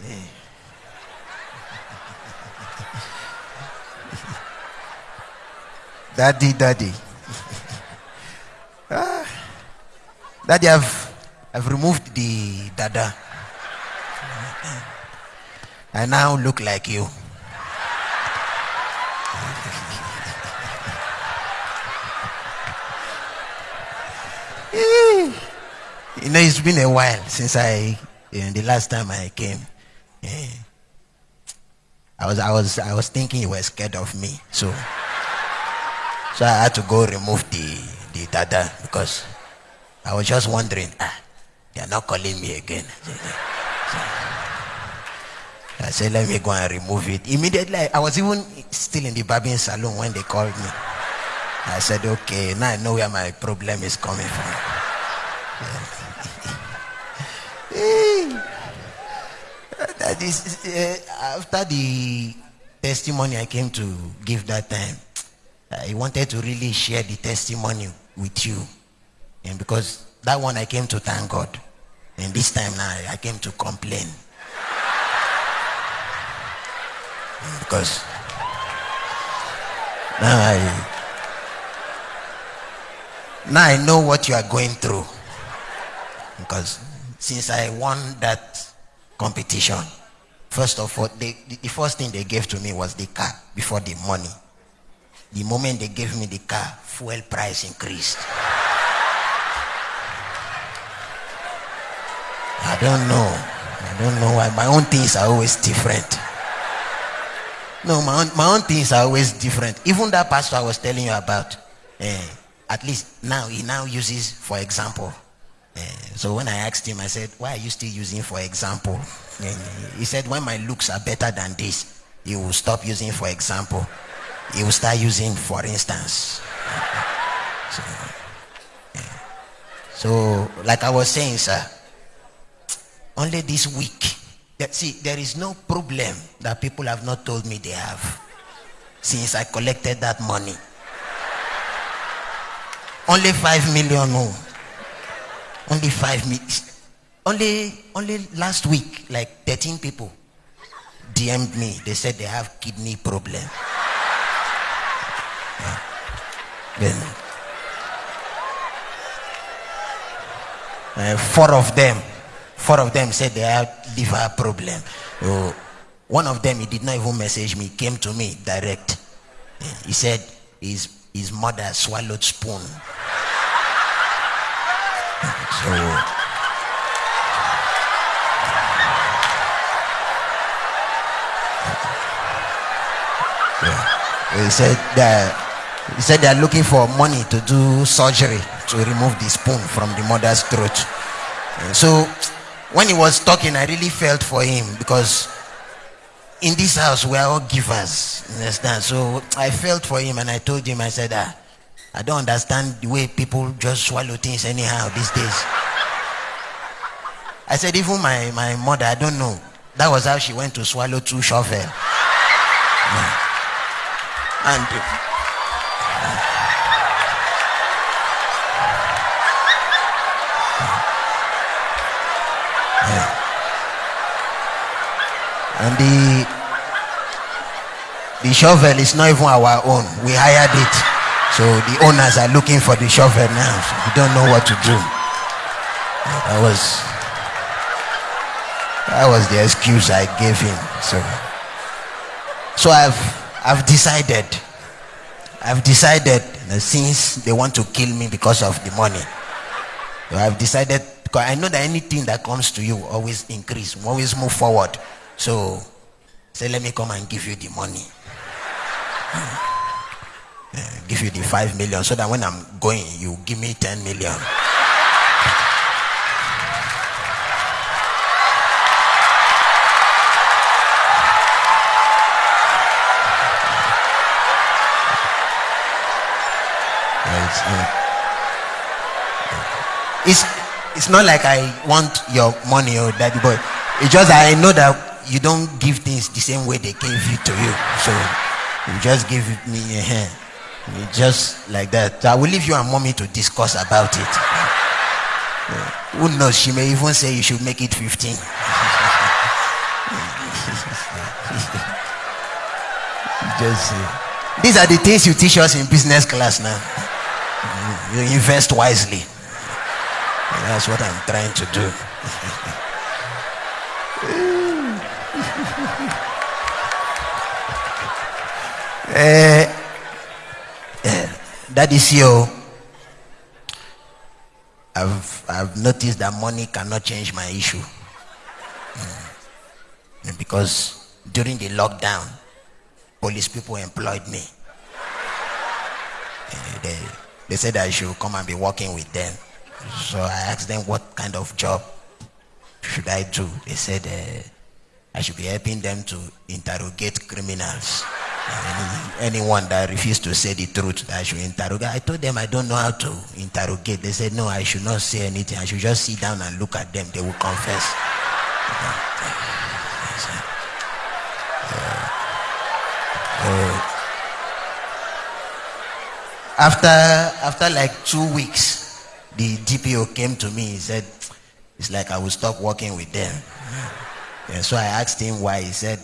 daddy, daddy. Ah. daddy, I've, I've removed the dada. I now look like you. you know, it's been a while since I, you the last time I came. Yeah. I was, I was, I was thinking you were scared of me, so, so I had to go remove the, the dada because I was just wondering, ah, they are not calling me again. I said, let me go and remove it. Immediately, I was even still in the barbing salon when they called me. I said, okay, now I know where my problem is coming from. that is, uh, after the testimony I came to give that time, I wanted to really share the testimony with you. And because that one I came to thank God. And this time now I came to complain. Because now I now I know what you are going through. Because since I won that competition, first of all, they, the first thing they gave to me was the car before the money. The moment they gave me the car, fuel price increased. I don't know. I don't know why. My own things are always different. No, my own, my own things are always different. Even that pastor I was telling you about, eh, at least now he now uses for example. Eh, so when I asked him, I said, "Why are you still using for example?" He said, "When my looks are better than this, he will stop using for example. He will start using for instance." So, eh, so like I was saying, sir, only this week see, there is no problem that people have not told me they have since I collected that money. Only five million, no. Only five minutes. Only, only last week, like 13 people DM'd me. They said they have kidney problem. Then, uh, four of them Four of them said they have liver problem. So one of them, he did not even message me, came to me direct. He said his, his mother swallowed spoon. So yeah. He said that he said they are looking for money to do surgery to remove the spoon from the mother's throat. So when he was talking, I really felt for him because in this house we are all givers. Understand? So I felt for him and I told him, I said, ah, I don't understand the way people just swallow things anyhow these days. I said, even my, my mother, I don't know. That was how she went to swallow two shovel. Yeah. And And the the shovel is not even our own. We hired it. So the owners are looking for the shovel now. We don't know what to do. That was that was the excuse I gave him. So so I've I've decided I've decided since they want to kill me because of the money, so I've decided I know that anything that comes to you always increase, always move forward. So, say, let me come and give you the money. Uh, give you the five million so that when I'm going, you give me ten million. It's, it's not like I want your money or daddy boy. It's just I know that you don't give things the same way they gave it to you. So you just give me a hand. Just like that. I will leave you and mommy to discuss about it. Who knows? She may even say you should make it 15. Just uh, these are the things you teach us in business class now. You invest wisely. That's what I'm trying to do. uh, that is you. I've, I've noticed that money cannot change my issue. Mm. Because during the lockdown, police people employed me. Uh, they, they said I should come and be working with them. So I asked them what kind of job should I do. They said uh, I should be helping them to interrogate criminals. Any, anyone that refused to say the truth I should interrogate. I told them I don't know how to interrogate. They said no, I should not say anything. I should just sit down and look at them. They will confess. After after like two weeks, the DPO came to me. He said, "It's like I will stop working with them." And so I asked him why. He said,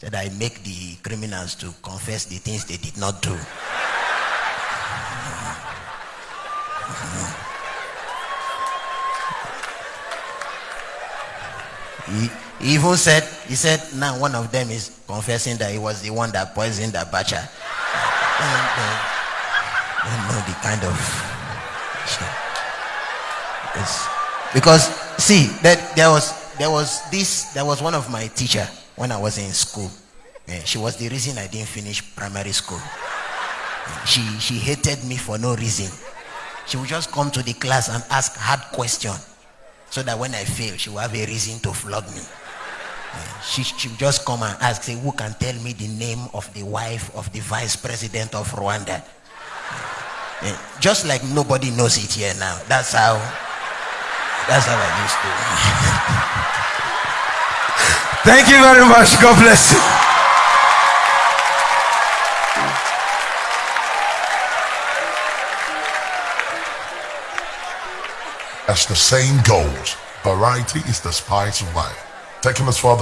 "That I make the criminals to confess the things they did not do." He, even said, he said, now one of them is confessing that he was the one that poisoned Abacha. I don't know the kind of. Because see, that there was there was this there was one of my teacher when I was in school. Yeah, she was the reason I didn't finish primary school. Eh, she she hated me for no reason. She would just come to the class and ask hard questions so that when I fail, she will have a reason to flog me. Eh, she, she would just come and ask, say, who can tell me the name of the wife of the vice president of Rwanda? Eh, just like nobody knows it here now. That's how, that's how I used to. Thank you very much. God bless you. As the saying goes, variety is the spice of life. Taking us further.